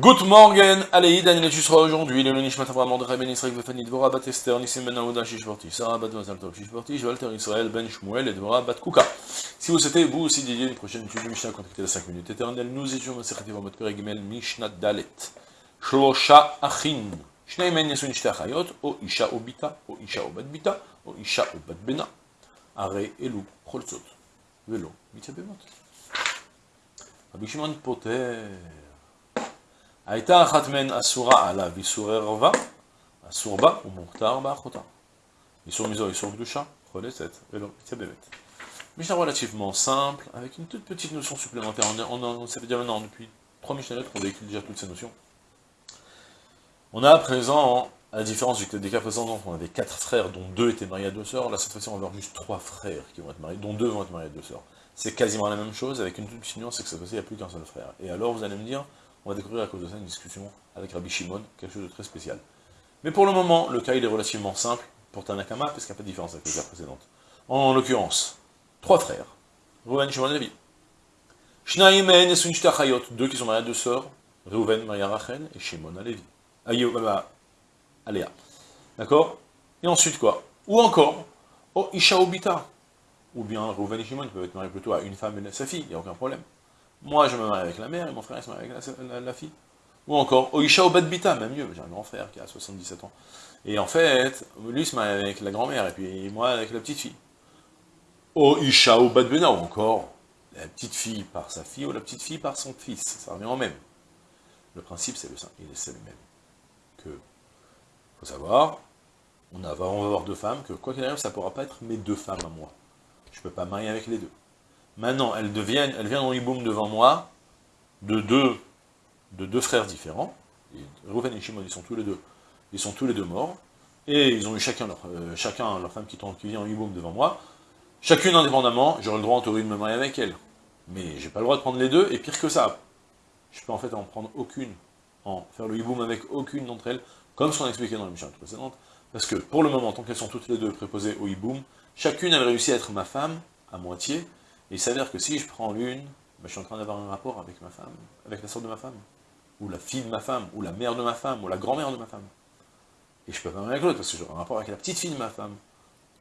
Good morning, allez, Daniel, tu seras aujourd'hui, le Nishmat Avraham de Ben Israël, Vefani Dvora, Bat Esther, Nissim Ben Aouda, Shishporti, Sarah Bat Mazal Tov, Shishporti, Walter Israël, Ben Shmuel, et Dvora, Bat Kuka. Si vous souhaitez, vous aussi, dédier une prochaine étude de Mishnah, contactez la 5 minutes éternelle, nous étions Masechet Vamot Peregimel, Mishnah Dalet, Shlosha Achin, Shnei Men Yesun Shte Achayot, O Isha O Bita, O Isha O Bat Bita, O Isha O Bat Bena, Are Elu, Cholzot, Velo, Mitzabemot. Rabbi Shimon Poter, הייתה אחת מהן אסורה עליו איסורי רבה, אסור בה ומוכתר באחותה. איסור מזו, איסור קדושה, חולצת, ולא, c'est באמת. Mishnah relativement simple, avec une toute petite notion supplémentaire. On, on, on, ça fait déjà maintenant, depuis trois Mishnah qu'on véhicule déjà toutes ces notions. On a à présent, à la différence des cas précédents, on avait quatre frères, dont deux étaient mariés à deux sœurs. Là, cette fois-ci, on va avoir juste trois frères qui vont être mariés, dont deux vont être mariés à deux sœurs. C'est quasiment la même chose, avec une toute petite nuance, c'est que cette fois-ci, il n'y a plus qu'un seul frère. Et alors, vous allez me dire, on va découvrir à cause de ça une discussion avec Rabbi Shimon, quelque chose de très spécial. Mais pour le moment, le cas il est relativement simple pour Tanakama, parce qu'il n'y a pas de différence avec les cas précédentes. En l'occurrence, trois frères, Reuven, Shimon et Levi. Shnaim et Nesun Chayot, deux qui sont mariés à deux sœurs, Reuven, Maria Rachel, et Shimon à Levi. Aléa. D'accord? Et ensuite quoi? Ou encore, Oh Isha Obita. Ou bien Reuven et Shimon peuvent être mariés plutôt à une femme et sa fille, il n'y a aucun problème. Moi, je me marie avec la mère, et mon frère, il se marie avec la, fille. Ou encore, Oisha Obadbita, même mieux, j'ai un grand frère qui a 77 ans. Et en fait, lui se marie avec la grand-mère, et puis moi avec la petite fille. Oisha Obadbena, ou encore, la petite fille par sa fille, ou la petite fille par son fils, ça revient en même. Le principe, c'est le, il est le même. Que, faut savoir, on va avoir deux femmes, que quoi qu'il arrive, ça ne pourra pas être mes deux femmes à moi. Je ne peux pas marier avec les deux. Maintenant, elles deviennent, elles viennent en hiboum devant moi, de deux, de deux frères différents. Rouven et Shimon, ils sont tous les deux, ils sont tous les deux morts, et ils ont eu chacun leur, euh, chacun leur femme qui, vient en hiboum devant moi. Chacune indépendamment, j'aurai le droit en théorie de me marier avec elle. Mais j'ai pas le droit de prendre les deux, et pire que ça, je peux en fait en prendre aucune, en faire le hiboum avec aucune d'entre elles, comme ce qu'on a expliqué dans la mission précédente, parce que pour le moment, tant qu'elles sont toutes les deux préposées au hiboum, chacune elle réussit à être ma femme, à moitié, il s'avère que si je prends l'une, ben, je suis en train d'avoir un rapport avec ma femme, avec la soeur de ma femme, ou la fille de ma femme, ou la mère de ma femme, ou la grand-mère de ma femme. Et je peux pas avec l'autre, parce que j'aurai un rapport avec la petite fille de ma femme,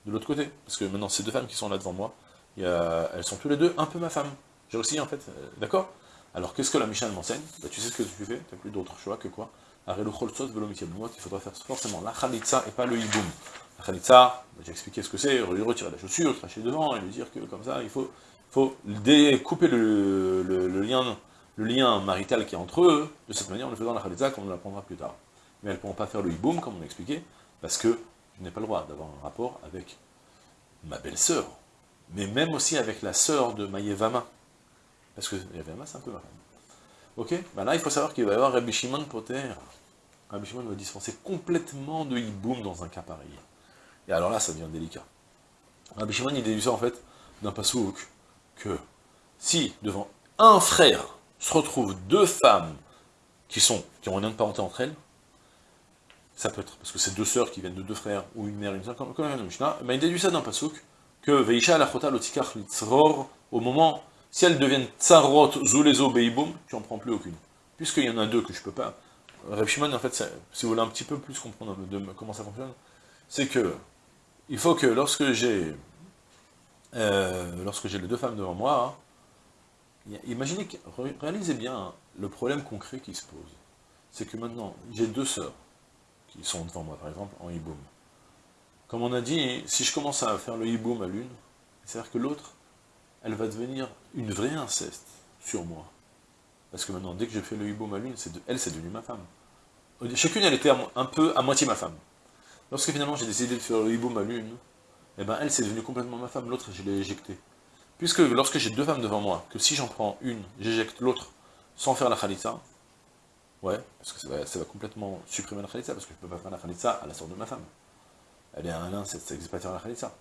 de l'autre côté. Parce que maintenant, ces deux femmes qui sont là devant moi, elles sont tous les deux un peu ma femme. J'ai aussi, en fait, euh, d'accord? Alors, qu'est-ce que la Mishnah m'enseigne? Bah, Tu sais ce que tu fais, tu n'as plus d'autre choix que quoi? Qu'il faudra faire forcément la khalitza et pas le hiboum. La khalitza, bah, j'ai expliqué ce que c'est, lui retirer la chaussure, cracher devant, et lui dire que comme ça, il faut faut découper le, lien, le lien marital qui est entre eux, de cette manière en le faisant la khalitza, comme on l'apprendra plus tard. Mais elles ne pourront pas faire le hiboum, comme on a expliqué, parce que je n'ai pas le droit d'avoir un rapport avec ma belle-sœur, mais même aussi avec la sœur de Maïevama, parce que Maïevama c'est un peu ma femme. Ok ben Là, il faut savoir qu'il va y avoir Rabbi Shimon Poter. Rabbi Shimon va dispenser complètement de hiboum dans un cas pareil. Et alors là, ça devient délicat. Rabbi Shimon, il déduit ça en fait d'un pasouk que si devant un frère se retrouvent deux femmes qui sont qui ont un lien de parenté entre elles, ça peut être parce que c'est deux sœurs qui viennent de deux frères, ou une mère et une sœur, comme, comme Mishnah, ben il déduit ça d'un pasouk, que Veisha lachota lotikach litzror, au moment, si elles deviennent tsarot zulezo beiboum, tu n'en prends plus aucune. Puisqu'il y en a deux que je peux pas. Reb en fait, si vous voulez un petit peu plus comprendre comment ça fonctionne, c'est que il faut que lorsque j'ai euh, lorsque j'ai les deux femmes devant moi, hein, imaginez, réalisez bien le problème concret qui se pose. C'est que maintenant, j'ai deux sœurs qui sont devant moi, par exemple, en hiboum. Comme on a dit, si je commence à faire le hiboum à l'une, c'est-à-dire que l'autre, elle va devenir une vraie inceste sur moi. Parce que maintenant, dès que je fais le hiboum à l'une, elle, c'est devenu ma femme. Chacune, elle était un peu à moitié ma femme. Lorsque finalement j'ai décidé de faire le hiboum à l'une, eh ben elle, c'est devenu complètement ma femme, l'autre, je l'ai éjectée. Puisque lorsque j'ai deux femmes devant moi, que si j'en prends une, j'éjecte l'autre sans faire la khalitza, ouais, parce que ça va, complètement supprimer la khalitza, parce que je ne peux pas faire la khalitza à la sorte de ma femme. Elle est un c'est ça n'existe pas faire la khalitza,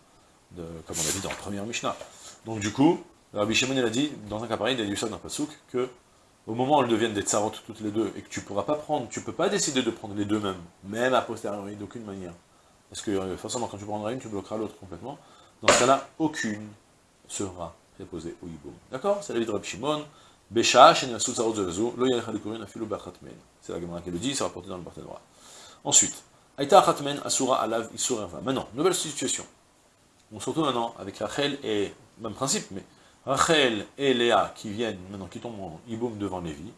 comme on l'a dit dans le premier Mishnah. Donc du coup, Rabbi Shimon, il a dit, dans un cas pareil, il a dans Pasouk, que au moment où elles deviennent des tsarot toutes les deux, et que tu ne pourras pas prendre, tu peux pas décider de prendre les deux mêmes, même à posteriori, d'aucune manière. Parce que euh, forcément, quand tu prendras une, tu bloqueras l'autre complètement. Dans ce cas-là, aucune sera préposée au hiboum. D'accord? C'est la vie de Rabbi Shimon. C'est la Gemara qui le dit, c'est rapporté dans le Barthénois. Ensuite, Aïta Khatmen Asura Alav Isur Erva. Maintenant, nouvelle situation. On se retrouve maintenant avec Rachel et, même principe, mais Rachel et Léa qui viennent, maintenant qui tombent en Iboum devant Lévi.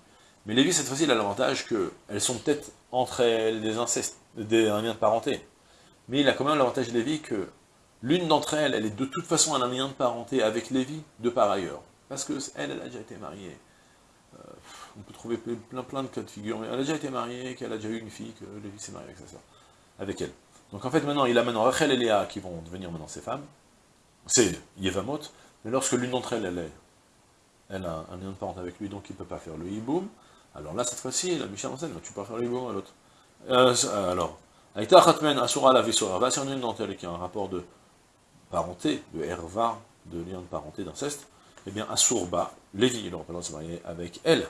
Mais Lévi, cette fois-ci, il a l'avantage qu'elles sont peut-être entre elles des incestes, des liens de parenté. Mais il a quand même l'avantage Lévi que l'une d'entre elles, elle est de toute façon un lien de parenté avec Lévi de par ailleurs. Parce que elle, elle a déjà été mariée. Euh, on peut trouver plein plein de cas de figure, mais elle a déjà été mariée, qu'elle a déjà eu une fille, que Lévi s'est marié avec sa soeur, avec elle. Donc en fait maintenant, il a maintenant Rachel et Léa qui vont devenir maintenant ses femmes. C'est Yevamot, mais lorsque l'une d'entre elles, elle, est, elle a un lien de parenté avec lui, donc il ne peut pas faire le hiboum, alors là, cette fois-ci, la Michel enseigne, tu peux faire le hiboum à l'autre. Euh, alors, Aïta Khatmen Asura la Visura, va sur une d'entre elles qui a un rapport de parenté, de herva, de lien de parenté, d'inceste, eh bien, Asurba, Lévi, il aura pas se marier avec elle.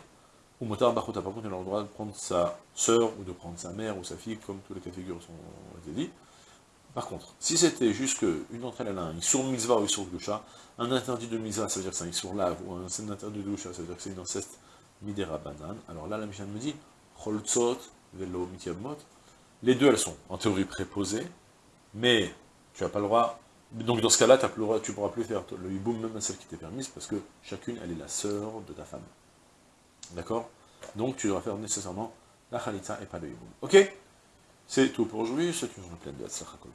Ou Motar Bachuta, par contre, il aura le droit de prendre sa sœur, ou de prendre sa mère, ou sa fille, comme tous les cas de figure sont été dit. Par contre, si c'était juste qu'une d'entre elles, elle a un Isur Mitzvah ou Isur Gusha, un interdit de Mitzvah, ça veut dire que c'est un Isur Lave, ou un interdit de Gusha, ça veut dire que c'est une inceste Midera Banan, alors là, la Mishnah me dit, Cholzot, Velo, Mityabmot, les deux, elles sont en théorie préposées, mais tu n'as pas le droit donc dans ce cas-là, tu ne pourras plus faire le hiboum même à celle qui t'est permise, parce que chacune, elle est la sœur de ta femme. D'accord? Donc tu devras faire nécessairement la khalitza et pas le hiboum. Ok? C'est tout pour aujourd'hui, c'est une journée pleine de Hatzlacha Kol